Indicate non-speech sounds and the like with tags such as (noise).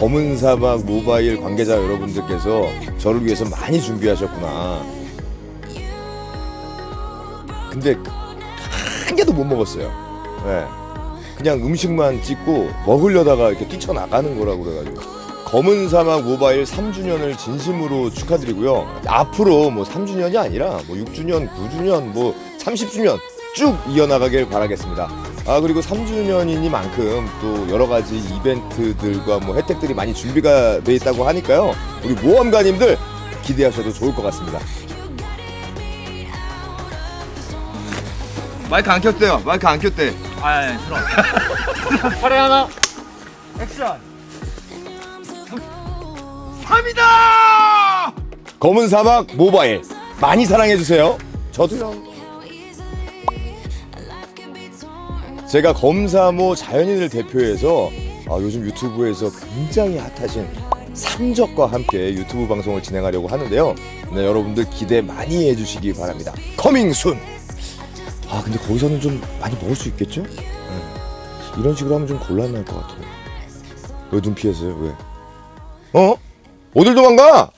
검은 사막 모바일 관계자 여러분들께서 저를 위해서 많이 준비하셨구나. 근데 한 개도 못 먹었어요. 네. 그냥 음식만 찍고 먹으려다가 이렇게 뛰쳐나가는 거라고 그래가지고 검은 사막 모바일 3주년을 진심으로 축하드리고요 앞으로 뭐 3주년이 아니라 뭐 6주년, 9주년, 뭐 30주년 쭉 이어나가길 바라겠습니다 아 그리고 3주년이니만큼 또 여러 가지 이벤트들과 뭐 혜택들이 많이 준비가 돼 있다고 하니까요 우리 모험가님들 기대하셔도 좋을 것 같습니다 마이크 안 켰대요 마이크 안 켰대 아, 예, 들어. (laughs) 팔에 하나. 액션. 3이다! 검은 사막 모바일 많이 사랑해 주세요. 저도요. 제가 검사모 자연인을 대표해서 아, 요즘 유튜브에서 굉장히 핫하신 삼적과 함께 유튜브 방송을 진행하려고 하는데요. 네, 여러분들 기대 많이 해주시기 바랍니다. Coming soon. 아 근데 거기서는 좀 많이 먹을 수 있겠죠? 네. 이런 식으로 하면 좀 곤란할 것 같아요. 왜 눈 피했어요? 왜? 어? 어딜 도망가?